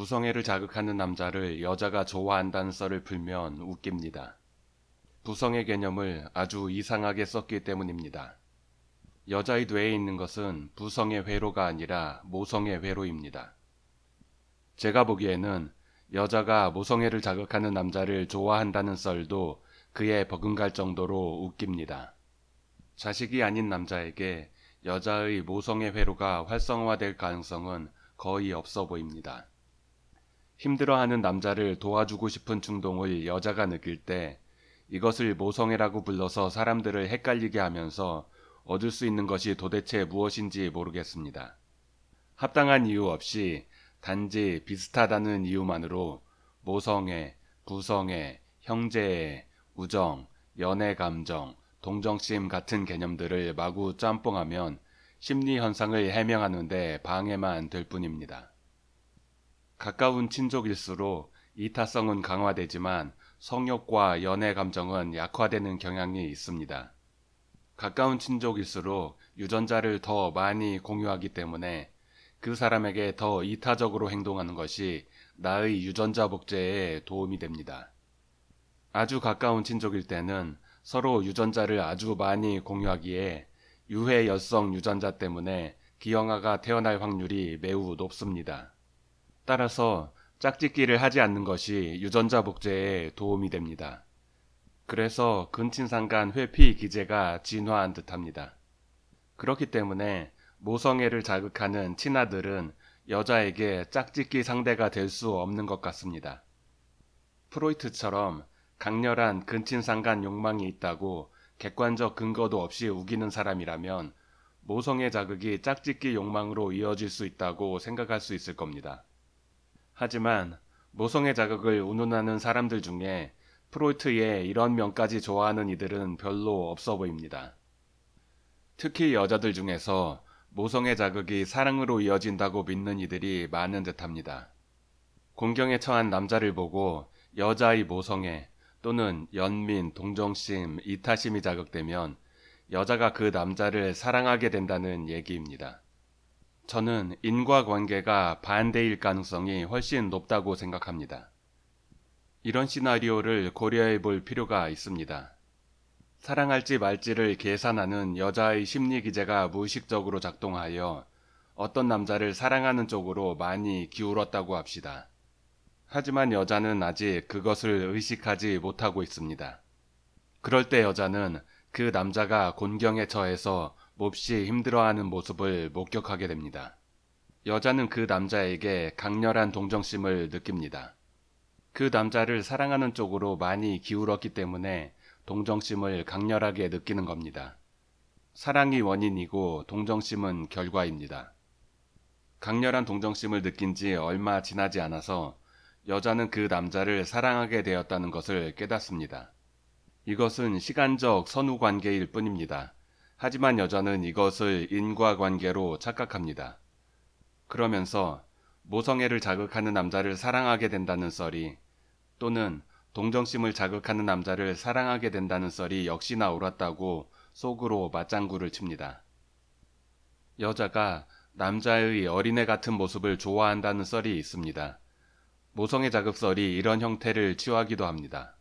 부성애를 자극하는 남자를 여자가 좋아한다는 썰을 풀면 웃깁니다. 부성애 개념을 아주 이상하게 썼기 때문입니다. 여자의 뇌에 있는 것은 부성의 회로가 아니라 모성의 회로입니다. 제가 보기에는 여자가 모성애를 자극하는 남자를 좋아한다는 썰도 그에 버금갈 정도로 웃깁니다. 자식이 아닌 남자에게 여자의 모성의 회로가 활성화될 가능성은 거의 없어 보입니다. 힘들어하는 남자를 도와주고 싶은 충동을 여자가 느낄 때 이것을 모성애라고 불러서 사람들을 헷갈리게 하면서 얻을 수 있는 것이 도대체 무엇인지 모르겠습니다. 합당한 이유 없이 단지 비슷하다는 이유만으로 모성애, 부성애, 형제애, 우정, 연애 감정, 동정심 같은 개념들을 마구 짬뽕하면 심리 현상을 해명하는데 방해만 될 뿐입니다. 가까운 친족일수록 이타성은 강화되지만 성욕과 연애 감정은 약화되는 경향이 있습니다. 가까운 친족일수록 유전자를 더 많이 공유하기 때문에 그 사람에게 더 이타적으로 행동하는 것이 나의 유전자 복제에 도움이 됩니다. 아주 가까운 친족일 때는 서로 유전자를 아주 많이 공유하기에 유해 여성 유전자 때문에 기형아가 태어날 확률이 매우 높습니다. 따라서 짝짓기를 하지 않는 것이 유전자 복제에 도움이 됩니다. 그래서 근친상간 회피 기제가 진화한 듯합니다. 그렇기 때문에 모성애를 자극하는 친아들은 여자에게 짝짓기 상대가 될 수 없는 것 같습니다. 프로이트처럼 강렬한 근친상간 욕망이 있다고 객관적 근거도 없이 우기는 사람이라면 모성애 자극이 짝짓기 욕망으로 이어질 수 있다고 생각할 수 있을 겁니다. 하지만 모성애 자극을 운운하는 사람들 중에 프로이트의 이런 면까지 좋아하는 이들은 별로 없어 보입니다. 특히 여자들 중에서 모성애 자극이 사랑으로 이어진다고 믿는 이들이 많은 듯합니다. 공경에 처한 남자를 보고 여자의 모성애 또는 연민, 동정심, 이타심이 자극되면 여자가 그 남자를 사랑하게 된다는 얘기입니다. 저는 인과관계가 반대일 가능성이 훨씬 높다고 생각합니다. 이런 시나리오를 고려해 볼 필요가 있습니다. 사랑할지 말지를 계산하는 여자의 심리 기제가 무의식적으로 작동하여 어떤 남자를 사랑하는 쪽으로 많이 기울었다고 합시다. 하지만 여자는 아직 그것을 의식하지 못하고 있습니다. 그럴 때 여자는 그 남자가 곤경에 처해서 몹시 힘들어하는 모습을 목격하게 됩니다. 여자는 그 남자에게 강렬한 동정심을 느낍니다. 그 남자를 사랑하는 쪽으로 많이 기울었기 때문에 동정심을 강렬하게 느끼는 겁니다. 사랑이 원인이고 동정심은 결과입니다. 강렬한 동정심을 느낀 지 얼마 지나지 않아서 여자는 그 남자를 사랑하게 되었다는 것을 깨닫습니다. 이것은 시간적 선후 관계일 뿐입니다. 하지만 여자는 이것을 인과 관계로 착각합니다. 그러면서 모성애를 자극하는 남자를 사랑하게 된다는 썰이 또는 동정심을 자극하는 남자를 사랑하게 된다는 썰이 역시나 옳았다고 속으로 맞장구를 칩니다. 여자가 남자의 어린애 같은 모습을 좋아한다는 썰이 있습니다. 모성애 자극설이 이런 형태를 취하기도 합니다.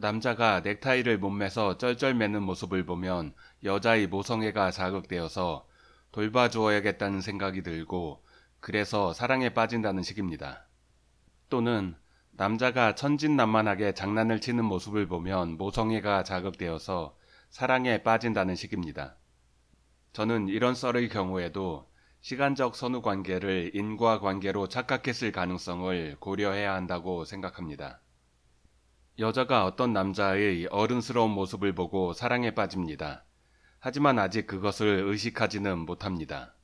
남자가 넥타이를 몸매서 쩔쩔매는 모습을 보면 여자의 모성애가 자극되어서 돌봐주어야겠다는 생각이 들고 그래서 사랑에 빠진다는 식입니다. 또는 남자가 천진난만하게 장난을 치는 모습을 보면 모성애가 자극되어서 사랑에 빠진다는 식입니다. 저는 이런 썰의 경우에도 시간적 선후 관계를 인과 관계로 착각했을 가능성을 고려해야 한다고 생각합니다. 여자가 어떤 남자의 어른스러운 모습을 보고 사랑에 빠집니다. 하지만 아직 그것을 의식하지는 못합니다.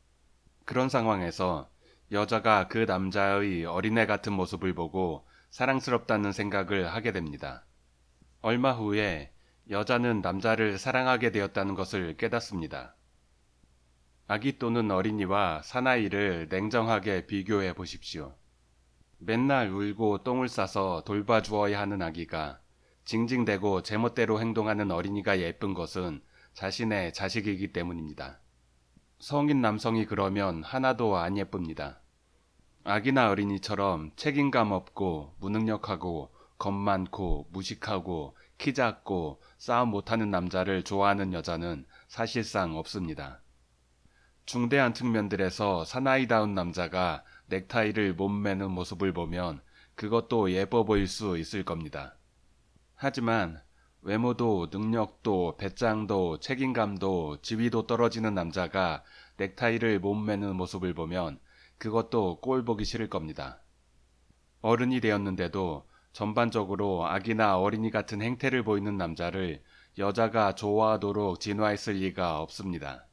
그런 상황에서 여자가 그 남자의 어린애 같은 모습을 보고 사랑스럽다는 생각을 하게 됩니다. 얼마 후에 여자는 남자를 사랑하게 되었다는 것을 깨닫습니다. 아기 또는 어린이와 사나이를 냉정하게 비교해 보십시오. 맨날 울고 똥을 싸서 돌봐주어야 하는 아기가 징징대고 제멋대로 행동하는 어린이가 예쁜 것은 자신의 자식이기 때문입니다. 성인 남성이 그러면 하나도 안 예쁩니다. 아기나 어린이처럼 책임감 없고 무능력하고 겁 많고 무식하고 키 작고 싸움 못하는 남자를 좋아하는 여자는 사실상 없습니다. 중대한 측면들에서 사나이다운 남자가 넥타이를 못 매는 모습을 보면 그것도 예뻐 보일 수 있을 겁니다. 하지만 외모도 능력도 배짱도 책임감도 지위도 떨어지는 남자가 넥타이를 못 매는 모습을 보면 그것도 꼴 보기 싫을 겁니다. 어른이 되었는데도 전반적으로 아기나 어린이 같은 행태를 보이는 남자를 여자가 좋아하도록 진화했을 리가 없습니다.